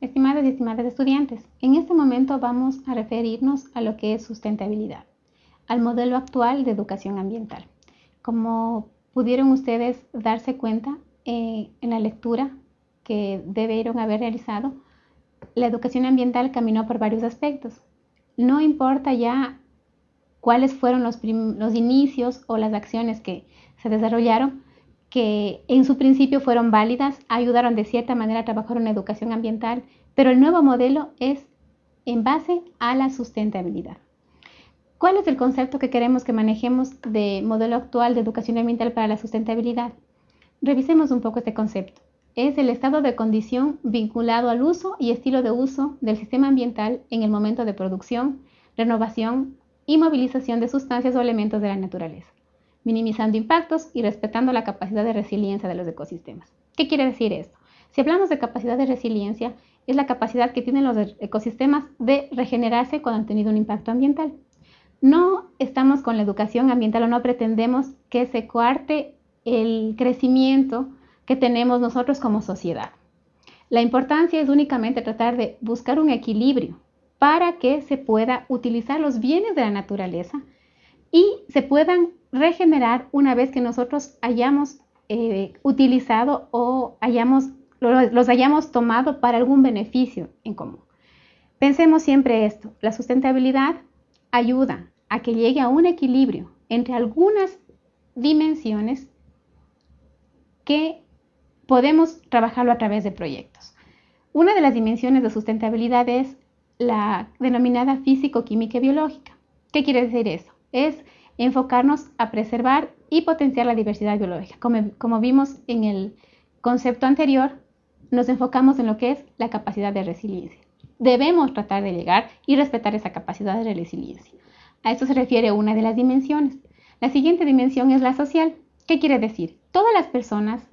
estimadas y estimadas estudiantes. En este momento vamos a referirnos a lo que es sustentabilidad, al modelo actual de educación ambiental. Como pudieron ustedes darse cuenta eh, en la lectura que debieron haber realizado, la educación ambiental caminó por varios aspectos. No importa ya cuáles fueron los, los inicios o las acciones que se desarrollaron, que en su principio fueron válidas, ayudaron de cierta manera a trabajar en educación ambiental, pero el nuevo modelo es en base a la sustentabilidad. ¿Cuál es el concepto que queremos que manejemos de modelo actual de educación ambiental para la sustentabilidad? Revisemos un poco este concepto. Es el estado de condición vinculado al uso y estilo de uso del sistema ambiental en el momento de producción, renovación y movilización de sustancias o elementos de la naturaleza minimizando impactos y respetando la capacidad de resiliencia de los ecosistemas. ¿Qué quiere decir esto? Si hablamos de capacidad de resiliencia, es la capacidad que tienen los ecosistemas de regenerarse cuando han tenido un impacto ambiental. No estamos con la educación ambiental o no pretendemos que se coarte el crecimiento que tenemos nosotros como sociedad. La importancia es únicamente tratar de buscar un equilibrio para que se pueda utilizar los bienes de la naturaleza y se puedan regenerar una vez que nosotros hayamos eh, utilizado o hayamos, los hayamos tomado para algún beneficio en común. Pensemos siempre esto, la sustentabilidad ayuda a que llegue a un equilibrio entre algunas dimensiones que podemos trabajarlo a través de proyectos. Una de las dimensiones de sustentabilidad es la denominada físico-química y biológica. ¿Qué quiere decir eso? Es enfocarnos a preservar y potenciar la diversidad biológica. Como, vimos en el concepto anterior, nos enfocamos en lo que es la capacidad de resiliencia. Debemos tratar de llegar y respetar esa capacidad de resiliencia. A esto se refiere una de las dimensiones. La siguiente dimensión es la social. ¿Qué quiere decir? Todas las personas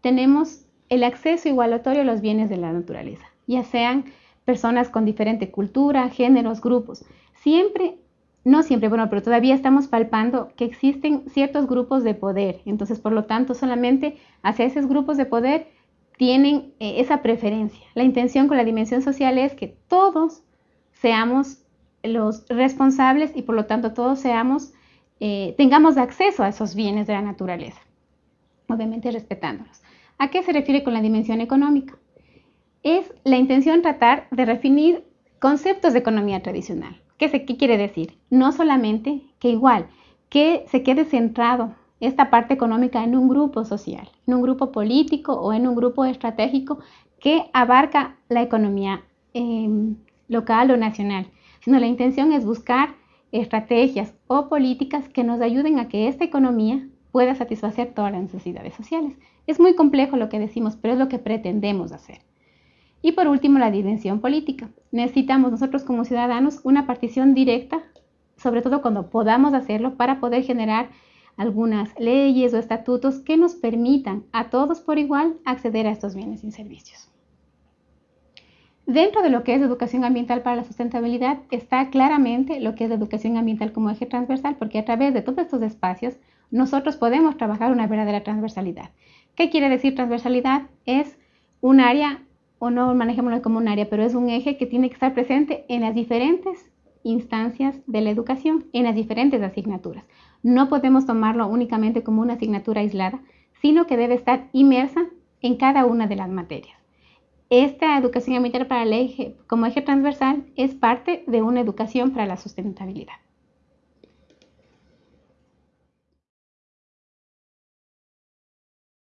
tenemos el acceso igualatorio a los bienes de la naturaleza, ya sean personas con diferente cultura, géneros, grupos. Siempre no siempre, bueno, pero todavía estamos palpando que existen ciertos grupos de poder. Entonces, por lo tanto, solamente hacia esos grupos de poder tienen eh, esa preferencia. La intención con la dimensión social es que todos seamos los responsables y por lo tanto todos seamos, eh, tengamos acceso a esos bienes de la naturaleza, obviamente respetándolos. ¿A qué se refiere con la dimensión económica? Es la intención tratar de definir conceptos de economía tradicional. ¿Qué, quiere decir? No solamente que igual, que se quede centrado esta parte económica en un grupo social, en un grupo político o en un grupo estratégico que abarca la economía em, local o nacional, sino la intención es buscar estrategias o políticas que nos ayuden a que esta economía pueda satisfacer todas las necesidades sociales. Es muy complejo lo que decimos, pero es lo que pretendemos hacer. Y por último, la dimensión política. Necesitamos nosotros como ciudadanos una partición directa, sobre todo cuando podamos hacerlo, para poder generar algunas leyes o estatutos que nos permitan a todos por igual acceder a estos bienes y servicios. Dentro de lo que es educación ambiental para la sustentabilidad está claramente lo que es educación ambiental como eje transversal, porque a través de todos estos espacios nosotros podemos trabajar una verdadera transversalidad. ¿Qué quiere decir transversalidad? Es un área o no manejémoslo como un área, pero es un eje que tiene que estar presente en las diferentes instancias de la educación, en las diferentes asignaturas. No podemos tomarlo únicamente como una asignatura aislada, sino que debe estar inmersa en cada una de las materias. Esta educación ambiental para el eje, como eje transversal es parte de una educación para la sustentabilidad.